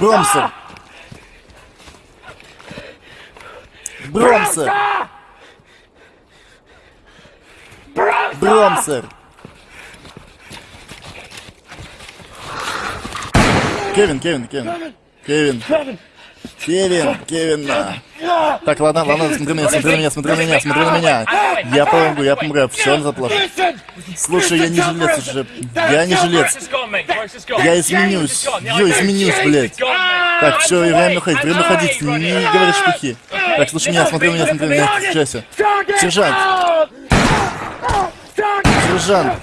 Бромсер! Бромсер! Бромсер! Кевин, Кевин, Кевин. Кевин. Кевин, Кевин. на. Так, ладно, ладно, смотри на меня, смотри на меня, смотри на меня, смотри на меня. Я помогу, я помогу, все не заплачу. Слушай, я не жилец уже. Я не жилец. Я изменюсь. Я изменюсь, блядь. Так, все, время уходить, время уходить. Не говори шпухи. Так, слушай меня, смотри на меня, смотри на меня. Включайся. Сержант. Сержант.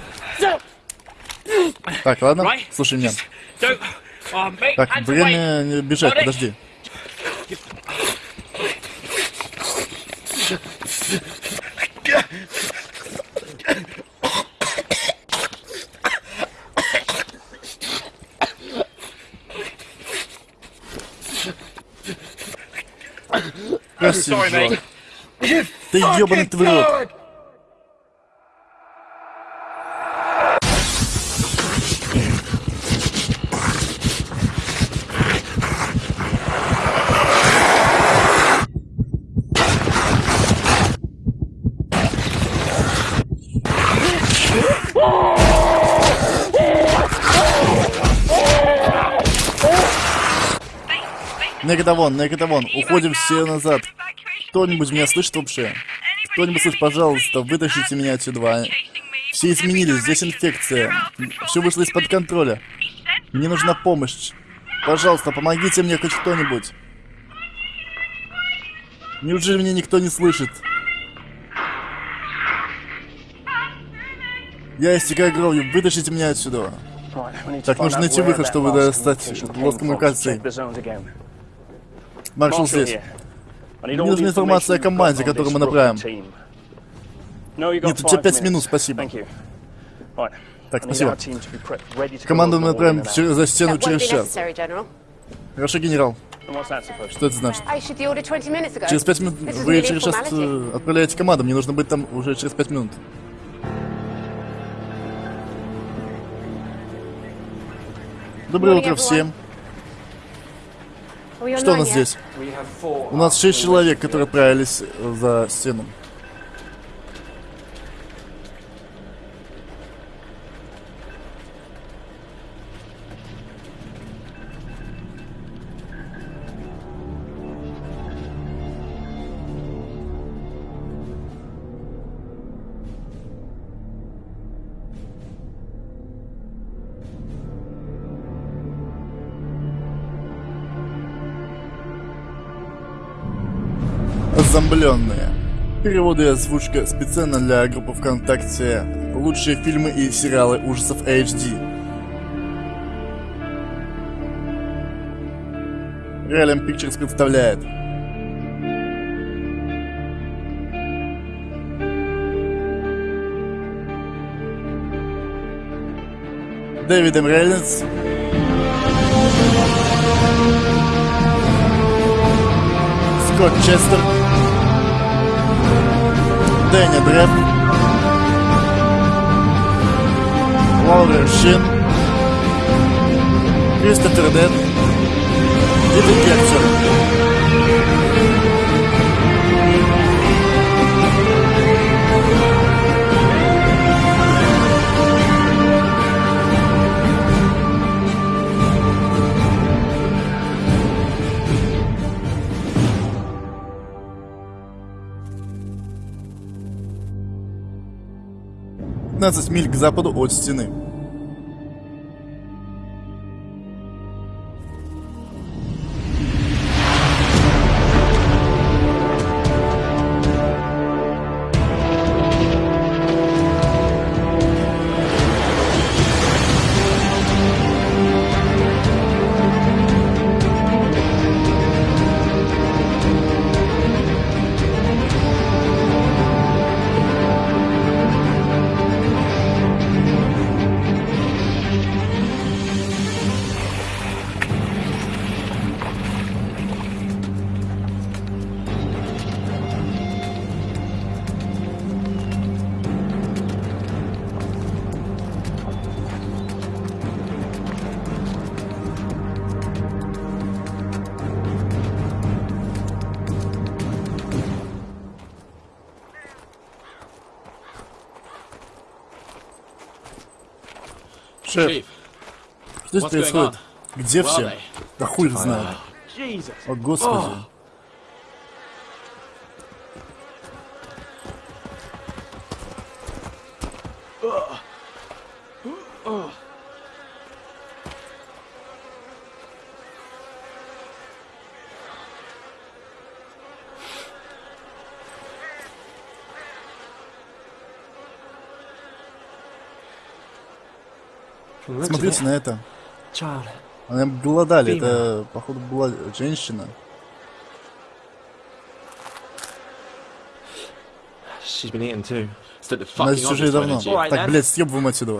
Так, ладно, слушай меня. Так, время бежать, подожди. Прости. Ты ебаный твой рот. Негатавон, негатавон, уходим все назад. Кто-нибудь меня слышит вообще? Кто-нибудь слышит, пожалуйста, вытащите меня отсюда. Все изменились, здесь инфекция. Все вышло из-под контроля. Мне нужна помощь. Пожалуйста, помогите мне хоть кто-нибудь. Неужели меня никто не слышит? Я истекаю кровью, вытащите меня отсюда. Так, нужно найти выход, чтобы достать лоск коммуникации. Маршал здесь. Мне нужна информация о команде, которую мы направим. Нет, у тебя пять минут, спасибо. Так, спасибо. Команду мы направим за стену через час. Хорошо, генерал. Что это значит? Через пять минут вы через час э, отправляете команду. Мне нужно быть там уже через пять минут. Доброе утро всем. Что у нас здесь? У нас шесть человек, которые отправились за стену. Зомбленные. Переводы и озвучка специально для группы ВКонтакте «Лучшие фильмы и сериалы ужасов HD». Realm Pictures представляет Дэвид М. Рейнольдс Скотт Честер Дэнни Дреф, Лаурер Шин, Кристофер Дэн. И Декерцер. 15 миль к западу от стены. Шеф, что здесь происходит? Где все? Да хуй их знает. О, господи. From the looks of Смотрите it, на это. Она голодали. Фима. Это, походу, была женщина. Она здесь уже давно. Так, блядь, съебываем отсюда.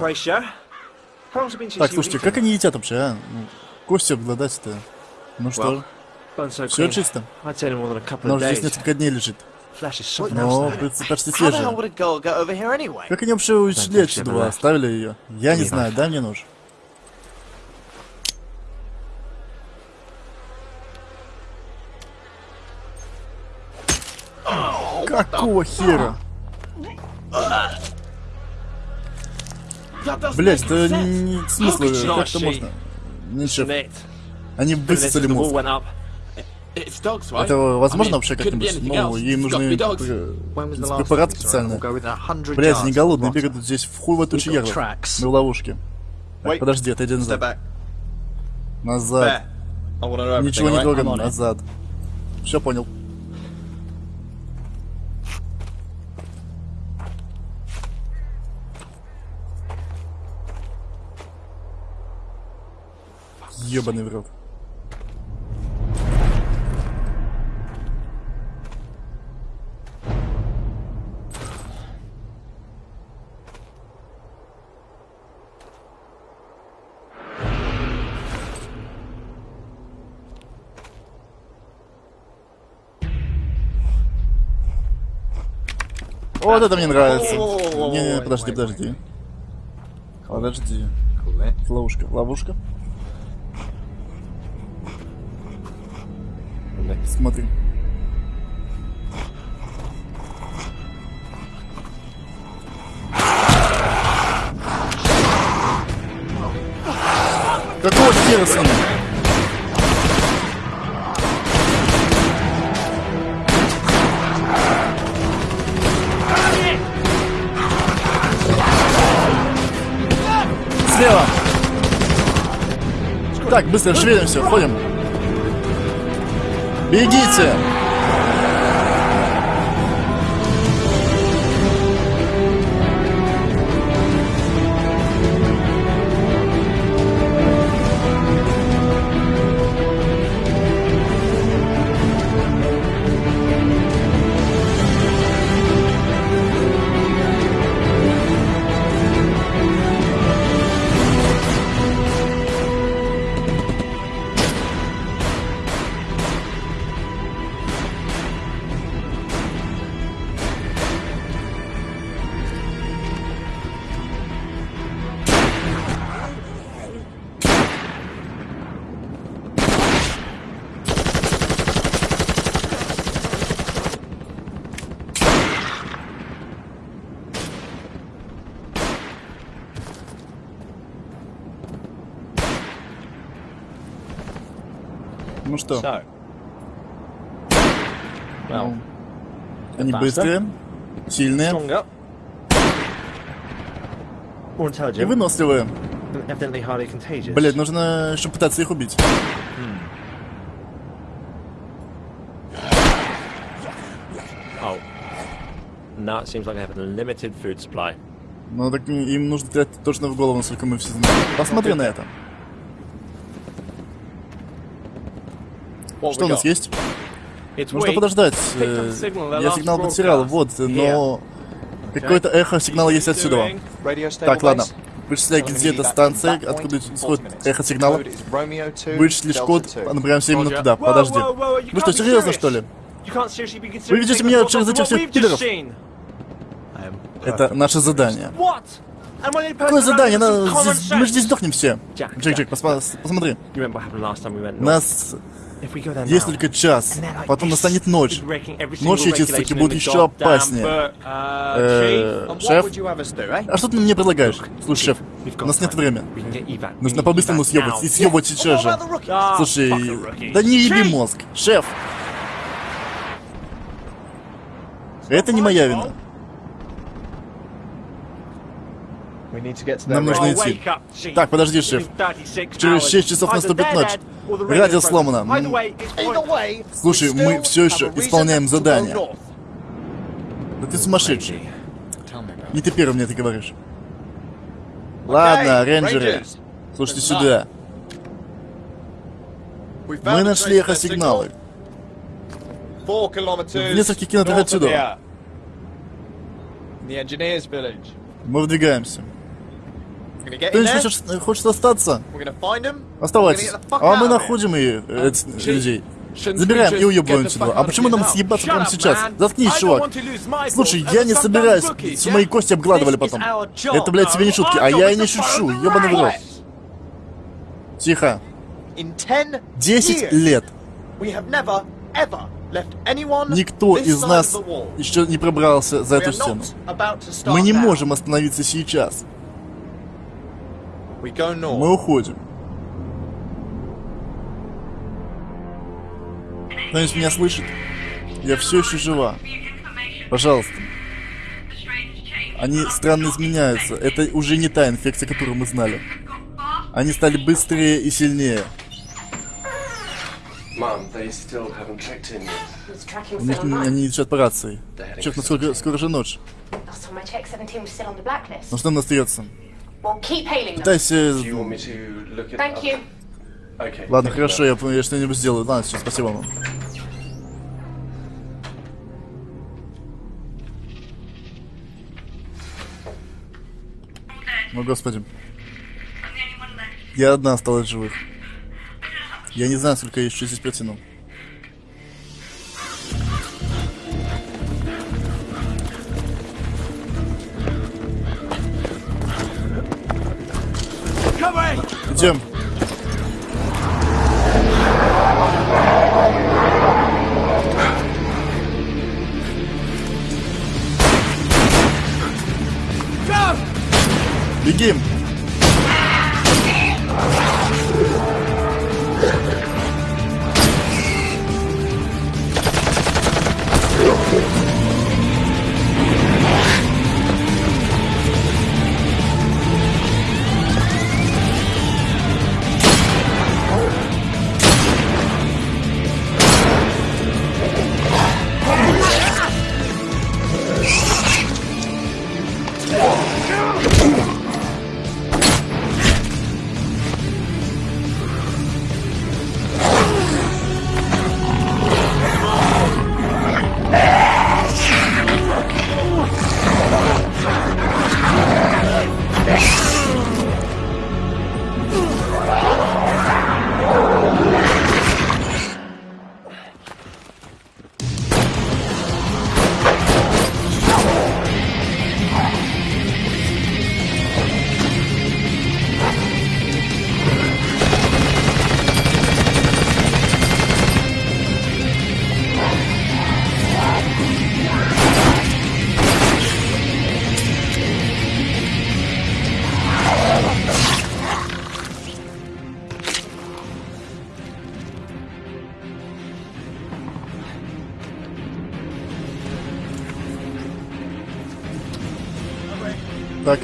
Так, слушайте, как они едят вообще, а? Ну, Кости обглодать-то. Ну что, все чисто. Она уже здесь несколько дней лежит. Но почти here anyway? Как они вообще ушли отсюда, оставили ее? Я не знаю, дай мне нож. Какого хера? Блять, это не смысл, как это можно? Ничего, они высосали мозг. Это возможно вообще как-нибудь? Ну, to нужны be dogs. When was the last препарат time we saw her? специальный. We'll go within a hundred Блять, не голодные, бегают здесь в хуй в эту чьеру. tracks. На ловушке. Так, подожди, отойди Step назад. Назад. Ничего не it. назад. Все понял. Ебаный в рот. Вот это мне нравится. Не, не, подожди, подожди. Подожди. Ловушка, ловушка. Смотри. Какого хера с ним? Слева! Так, быстро шевелимся, входим. Бегите! Что. Well, они быстрые, сильные и выносливые. Блять, нужно еще пытаться их убить. Oh. Food supply. Ну так им нужно стрелять точно в голову, насколько мы все знаем. Посмотри на это. Что у нас есть? Нужно подождать. Э, Я сигнал потерял, вот, но какое-то эхо сигнала есть отсюда. Так, ладно. Вычисляй, где эта станция, откуда исходит эхо сигнала. Code is Romeo 2, Вычислишь код, 2. направляемся именно Roger. туда. Подожди. Вы что, серьезно, что ли? Вы ведете меня через этих всех am Это наше задание. Какое задание? мы же здесь сдохнем все. Джек. Джек, посмотри. Нас Есть только час, потом настанет ночь. Ночью эти суки будут еще опаснее. Uh, Э, шеф? eh? А что ты мне предлагаешь? Слушай, шеф, у нас нет времени. Нужно по-быстрому съебать. И съебать сейчас же. Ah, Слушай, да не еби мозг. Шеф! Это не моя вина. Нам нужно идти. wake up, chief. Так, подожди, It's шеф. been 36 Через hours. 6 часов Either наступит ночь. Радио сломано. broken. Either way, it's Either pointless. way, Слушай, we мы still все еще have a reason исполняем задание. north. Да ты сумасшедший. Не ты первый мне это говоришь. Ладно, рейнджеры. Слушайте сюда. Мы a нашли эхосигналы. В нескольких километрах отсюда. Мы выдвигаемся. In Кто-нибудь there. хочет, хочет остаться? Оставайтесь. А мы находим и э, людей. Забираем и уебываем сюда. А почему нам съебаться прямо сейчас? Заткнись, чувак. Слушай, я не собираюсь, yeah? мои кости обгладывали потом. Это, блядь, тебе не now. шутки, а я и не шучу, ебаный в рот. Тихо. In 10 10 years, лет. Никто из нас еще не пробрался за эту стену. Мы не можем остановиться сейчас. We go north. Мы уходим. Кто-нибудь меня слышит? Я все еще жива. Пожалуйста. Они странно изменяются. Это уже не та инфекция, которую мы знали. Они стали быстрее и сильнее. У них, они идут по рации. Черт, насколько скоро же ночь. Last time I checked, 17 was still on the blacklist. Ну что нам остается? Пытайся... Ладно, хорошо, я, я что-нибудь сделаю. Ладно, все, спасибо вам. О, господи. Я одна осталась живых. Я не знаю, сколько я еще здесь протяну. Идем. Так,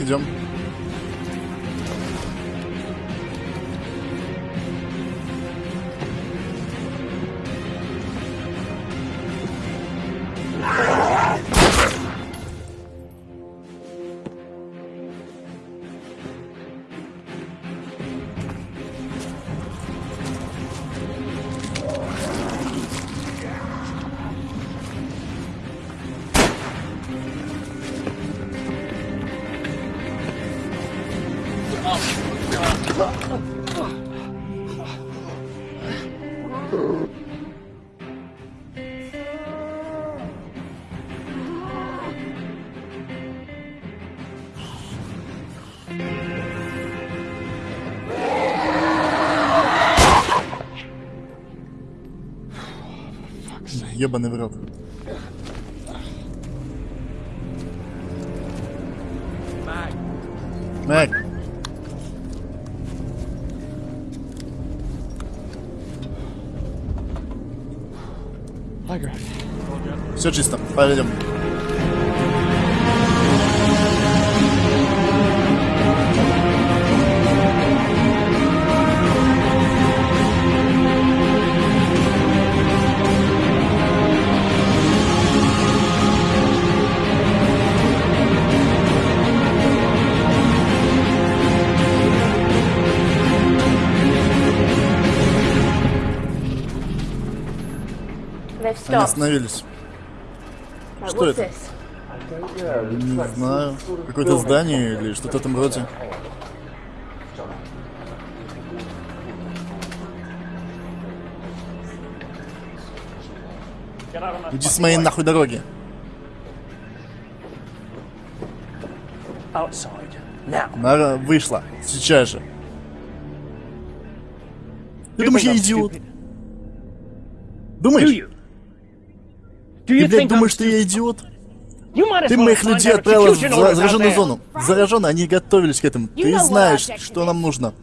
Ебаный в рот. Мэг, все чисто. Пойдем. Они остановились. Что это? Не знаю. Какое-то здание или что-то в этом роде. Иди с моей нахуй дороги. Нара вышла. Сейчас же. Ты думаешь, я идиот? Думаешь? Ты, блядь, думаешь, что я идиот? Ты моих людей отправила в зараженную зону. Зараженные, они готовились к этому. Ты знаешь, что нам нужно.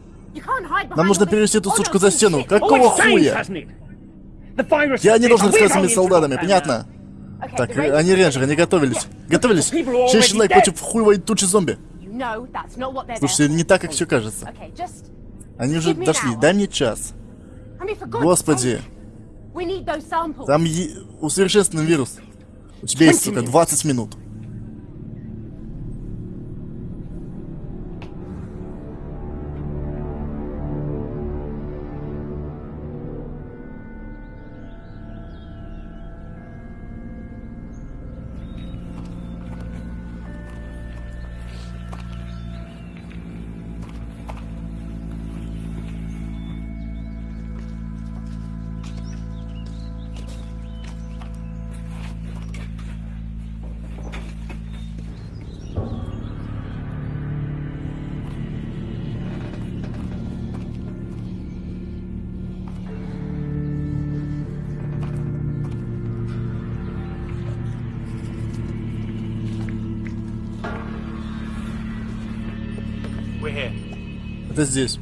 Нам нужно перевести эту сучку за стену. Oh, Какого хуя? Я не должен своими going солдатами, понятно? Так, они рейнджеры, они готовились. Готовились? Шесть человек против хуевой тучи зомби. Слушайте, не так, как все кажется. Они уже дошли. Дай мне час. Господи, там е- усовершенствован вирус. У тебя есть, сука, 20 минут. Это здесь.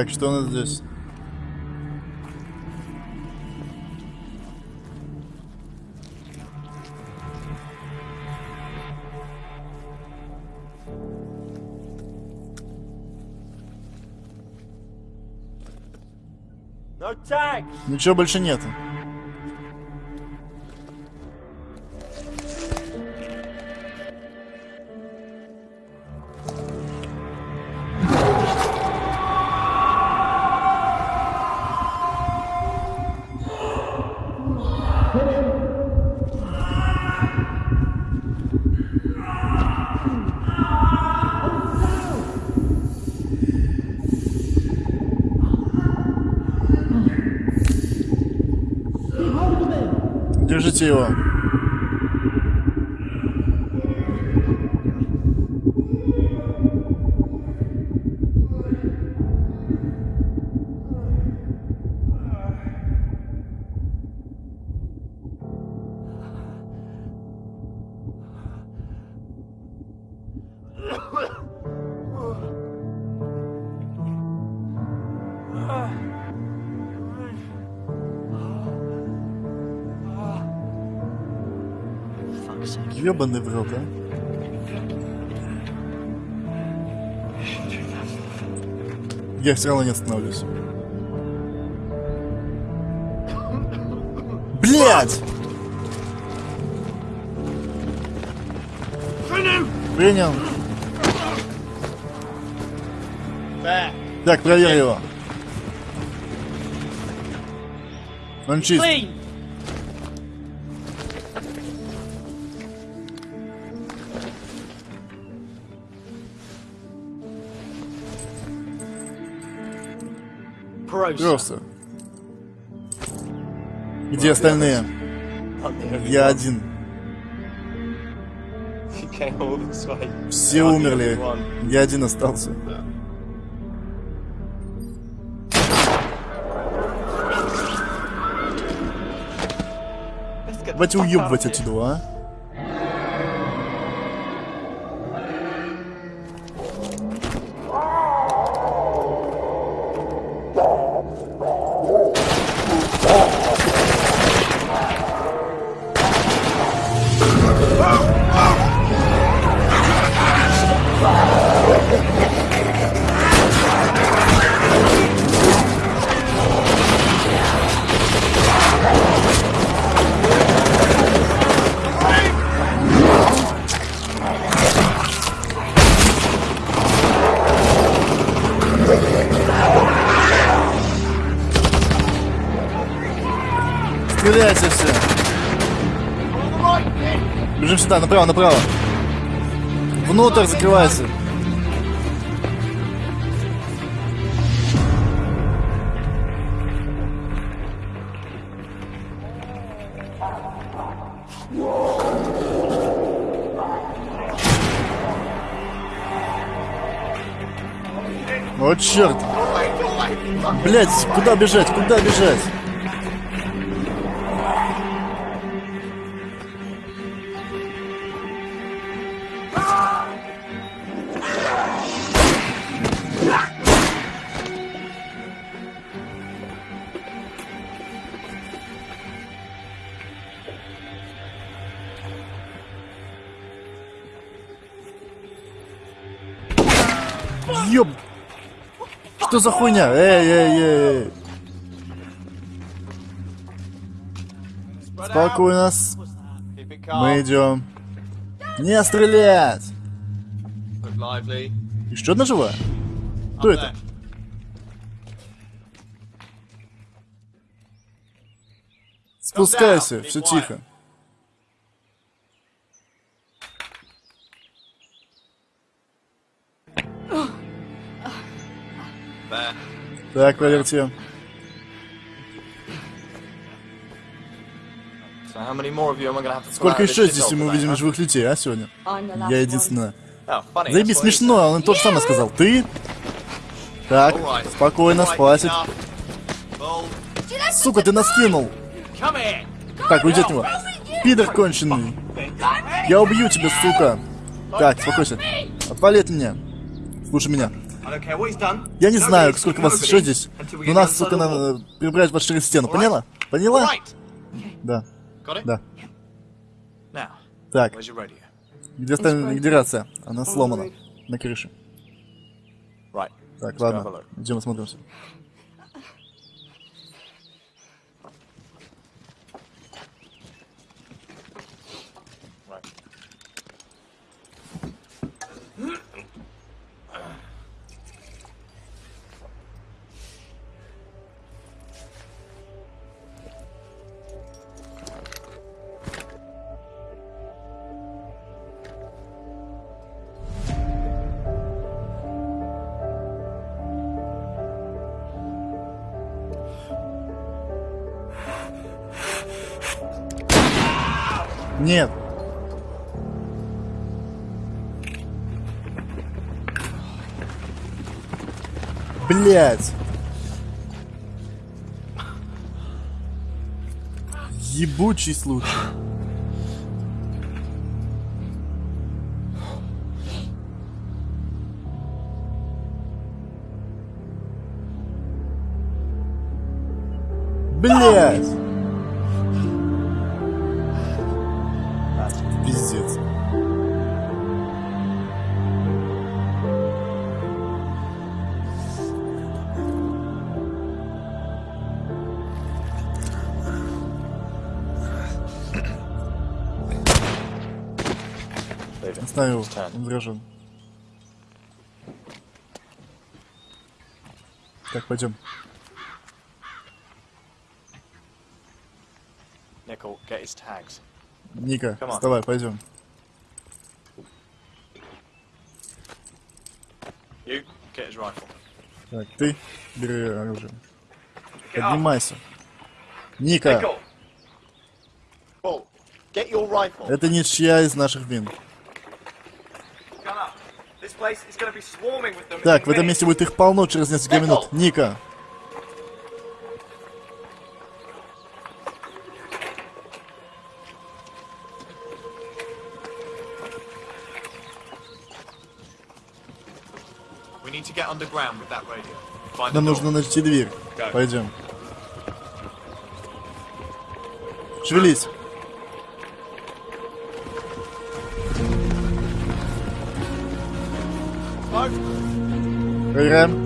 Так, что у нас здесь? Ничего больше нет. Держите его. Ёбаный в рот, а. Я все равно не остановлюсь. Блять! Принял. Так, проверь его. Он чист. Просто. Где остальные? Я один. Все умерли. Я один остался. Давайте уебывать отсюда, а? Бежим сюда, направо, направо. Внутрь закрывайся. О, черт! Блять, куда бежать? Куда бежать? Что за хуйня? Эй, эй, эй. Спокойно. Мы идем. Не стрелять! Еще одна живая? Кто это? Спускайся, все тихо. To pull Сколько еще здесь мы увидим живых людей, а, сегодня? Я единственная. Oh. Заебись, смешно, он то же самое сказал. Ты? Так. Alright. спокойно. Bull. Сука, ты нас кинул. Так, уйди от него. Пидор конченый. Я убью тебя, сука. Так, успокойся. Отвали от меня. Слушай меня. I don't care what he's done. Я не знаю, сколько вас еще здесь, но нас, сука, надо перебрать под через стену. Поняла? Поняла? Да, да. Так, где, остальная- где рация? Она сломана. На крыше. Так, ладно. Идем осмотримся. Блять. Ебучий случай. Заражен. Так, пойдем. Ника, вставай, пойдем. Так, ты бери оружие. Поднимайся. Ника, это не чья из наших вин. Так, в этом месте будет их полно через несколько минут. Ника, We need to get underground with that radio. Find нам нужно найти дверь. Пойдем. Шевелись. Program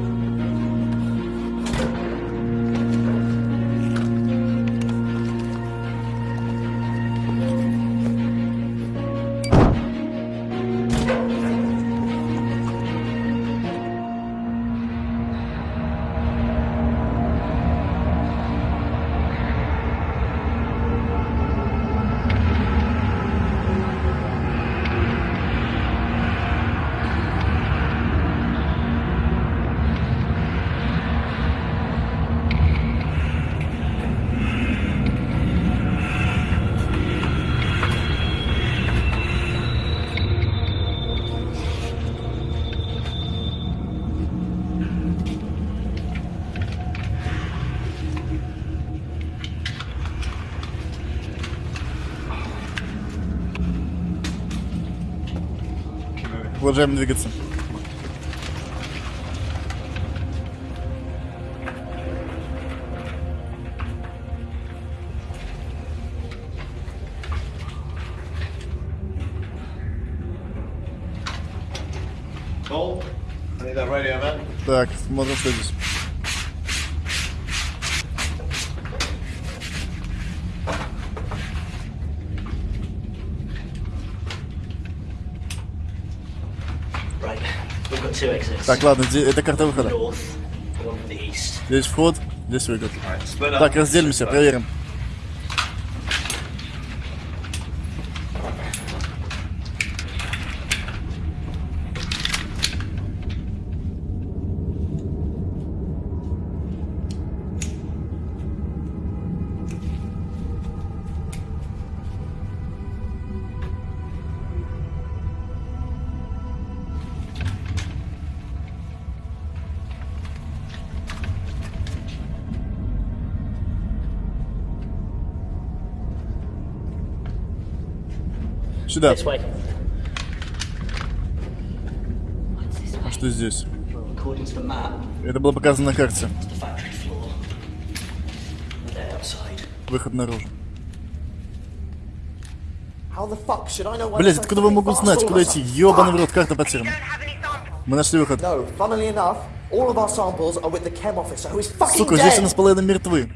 Продолжаем двигаться. Так, смотрим, что здесь. Так, ладно, это карта выхода. Здесь вход, здесь выход. Так, разделимся, проверим. Сюда. А что здесь? Это было показано на карте. Выход наружу. Блять, откуда вы могут знать, куда идти? Ёбаный в рот, карта потеряна. Мы нашли выход. Сука, здесь у нас половина мертвы.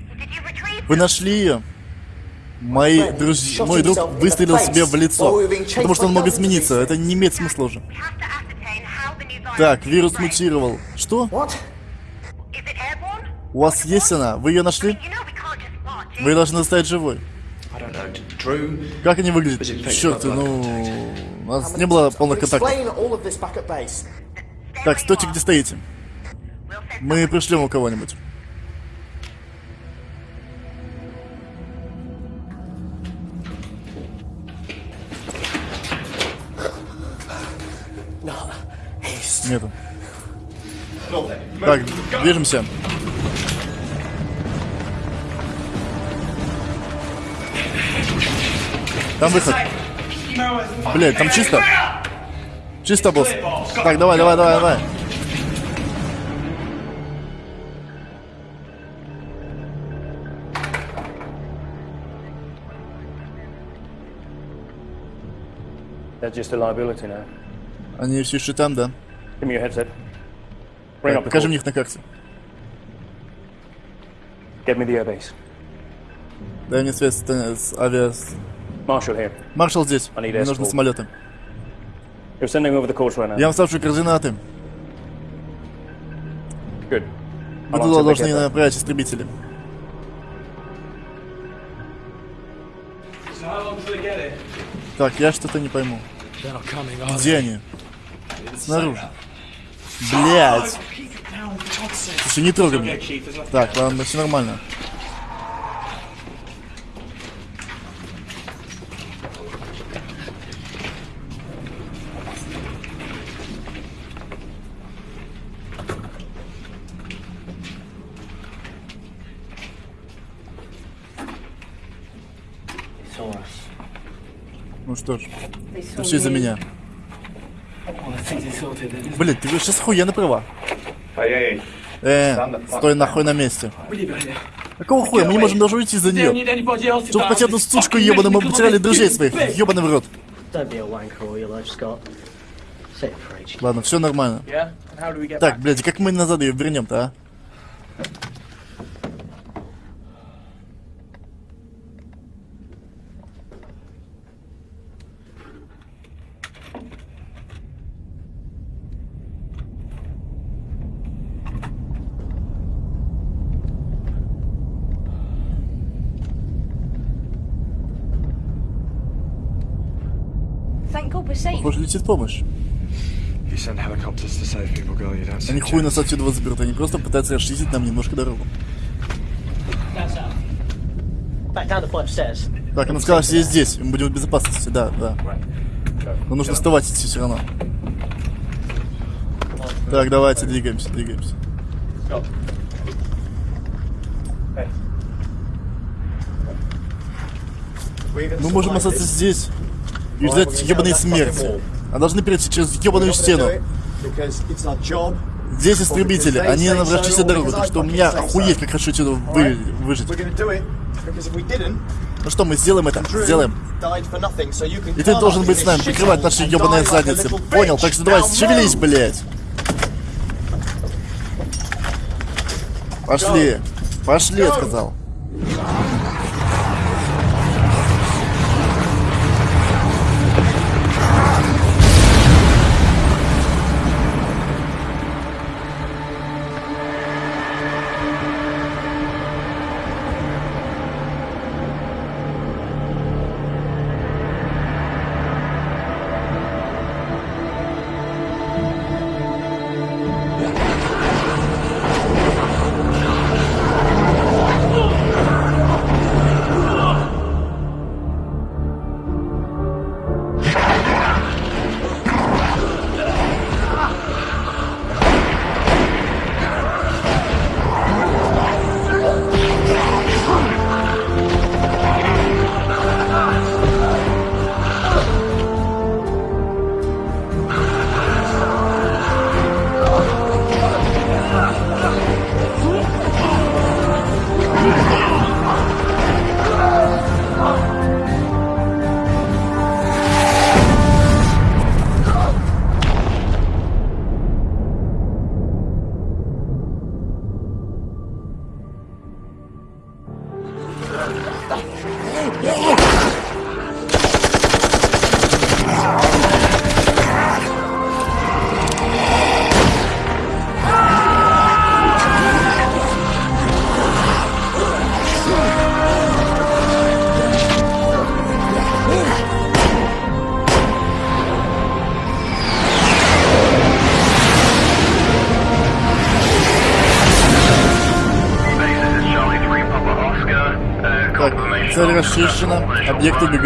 Вы нашли ее? Мои друзья, мой друг выстрелил себе в лицо, потому что он мог измениться. Это не имеет смысла уже. Так, вирус мутировал. Что? У вас есть она? Вы ее нашли? Вы ее должны оставить живой. Как они выглядят? Черт, ну... У нас не было полных контактов. Так, стойте, где стоите. Мы пришлем у кого-нибудь. Нету. Так, движемся. Там выход. Блять, там чисто. Чисто, босс. Так, давай, давай, давай, давай. They're just a liability now. Они все еще там, да? Give me your headset. Bring up the покажи мне их на карте. Get me the airbase. Дай мне связь с, с авиа... с- Marshall here. Маршал здесь. Мне нужны самолеты. You're sending over the course right now. Я вам ставлю координаты. Good. Вы How long туда должны направить истребители. Так, я что-то не пойму. Где они? Снаружи. Блять. Слушай, не трогай меня. Так, ладно, все нормально. Ну что ж, все me. меня. Блин, ты сейчас хуя права. Э, стой нахуй на месте. Какого хуя? Мы не можем даже уйти за нее. Чтобы хоть одну сучку ебаную мы потеряли друзей своих. Ебаный в рот. Ладно, все нормально. Так, блядь, как мы назад ее вернем-то, а? You don't Они хуй нас отсюда заберут, они просто пытаются расчистить нам немножко дорогу. Так, она сказала, сидеть здесь, мы будем в безопасности, да, да. Но нужно вставать идти все равно. Так, давайте, двигаемся, двигаемся. Мы можем остаться здесь и ждать ебаной смерти. А должны перейти через ебаную стену. Здесь истребители, они нам расчистят дорогу, так что у меня охуеть, как хочу отсюда вы, выжить. Ну что, мы сделаем это? Сделаем. И ты должен быть с нами, прикрывать наши ебаные задницы. Понял? Так что давай, шевелись, блядь. Пошли. Пошли, я сказал.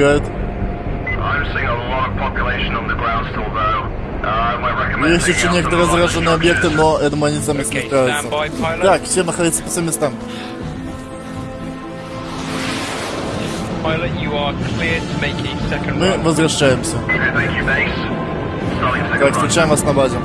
Объекты убегают. Есть еще некоторые зараженные объекты, но думаю, они сами справятся. Так, все находятся по своим местам. Мы возвращаемся. Так, встречаем вас на базе.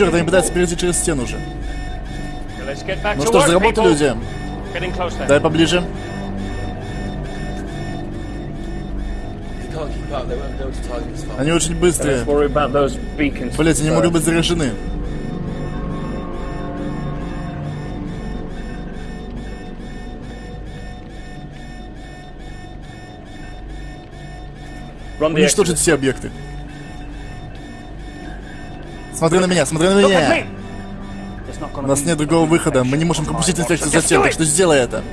Черт, они пытаются перейти через стену уже. Ну что ж, за работу, люди. Дай поближе. Они очень быстрые. Блять, они могут быть заряжены. Уничтожить все объекты. Смотри на меня, смотри на at меня. У нас нет другого выхода. Мы не можем пропустить инфекцию за стен, так что сделай это.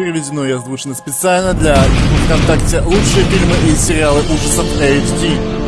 Переведено и озвучено специально для ВКонтакте лучшие фильмы и сериалы ужасов HD.